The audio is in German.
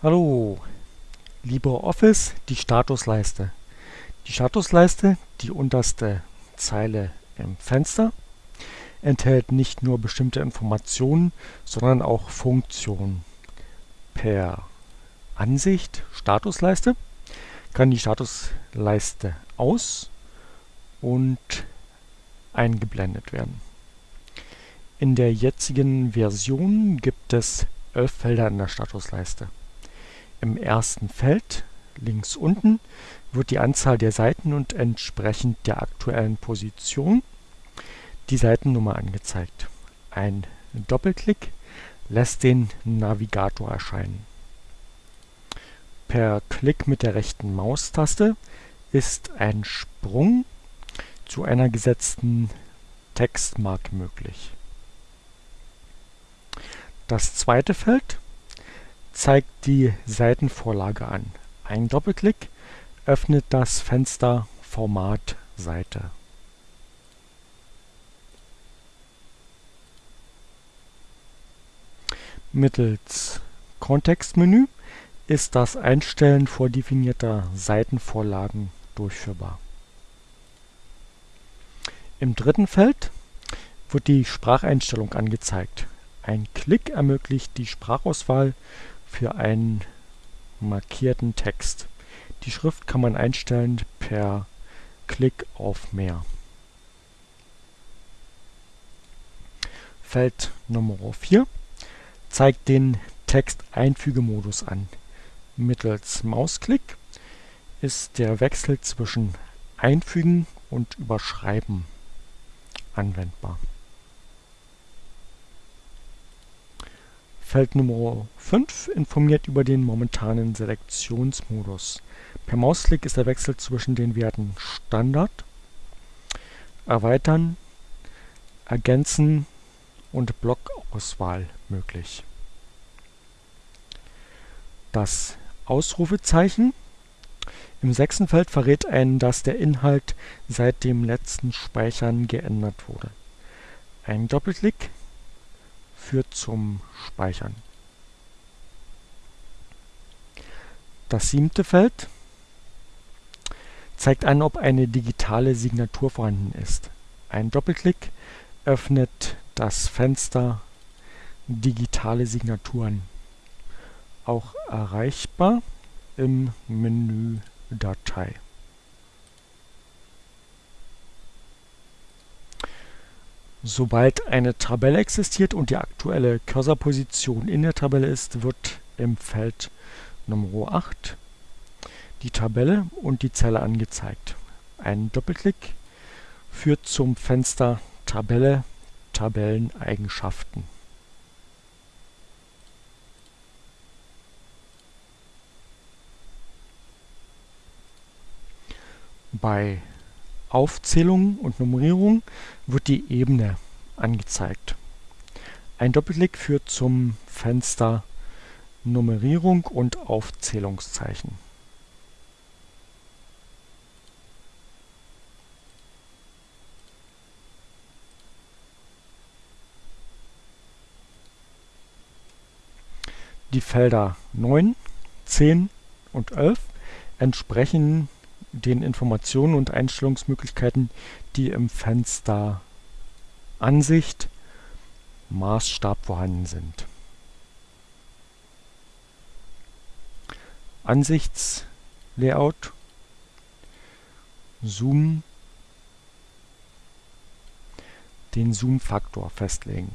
Hallo, LibreOffice, die Statusleiste. Die Statusleiste, die unterste Zeile im Fenster, enthält nicht nur bestimmte Informationen, sondern auch Funktionen. Per Ansicht Statusleiste kann die Statusleiste aus- und eingeblendet werden. In der jetzigen Version gibt es elf Felder in der Statusleiste. Im ersten Feld, links unten, wird die Anzahl der Seiten und entsprechend der aktuellen Position die Seitennummer angezeigt. Ein Doppelklick lässt den Navigator erscheinen. Per Klick mit der rechten Maustaste ist ein Sprung zu einer gesetzten Textmarke möglich. Das zweite Feld zeigt die Seitenvorlage an. Ein Doppelklick öffnet das Fenster Format Seite. Mittels Kontextmenü ist das Einstellen vordefinierter Seitenvorlagen durchführbar. Im dritten Feld wird die Spracheinstellung angezeigt. Ein Klick ermöglicht die Sprachauswahl für einen markierten Text. Die Schrift kann man einstellen per Klick auf Mehr. Feld Nummer 4 zeigt den Texteinfügemodus an. Mittels Mausklick ist der Wechsel zwischen Einfügen und Überschreiben anwendbar. Feld Nummer 5 informiert über den momentanen Selektionsmodus. Per Mausklick ist der Wechsel zwischen den Werten Standard, Erweitern, Ergänzen und Blockauswahl möglich. Das Ausrufezeichen im sechsten Feld verrät einen, dass der Inhalt seit dem letzten Speichern geändert wurde. Ein Doppelklick führt zum Speichern. Das siebte Feld zeigt an, ob eine digitale Signatur vorhanden ist. Ein Doppelklick öffnet das Fenster Digitale Signaturen, auch erreichbar im Menü Datei. Sobald eine Tabelle existiert und die aktuelle Cursorposition in der Tabelle ist, wird im Feld Nr. 8 die Tabelle und die Zelle angezeigt. Ein Doppelklick führt zum Fenster Tabelle Tabelleneigenschaften. Bei Aufzählung und Nummerierung wird die Ebene angezeigt. Ein Doppelklick führt zum Fenster Nummerierung und Aufzählungszeichen. Die Felder 9, 10 und 11 entsprechen den Informationen und Einstellungsmöglichkeiten, die im Fenster Ansicht Maßstab vorhanden sind. Ansichtslayout, Zoom, den Zoom-Faktor festlegen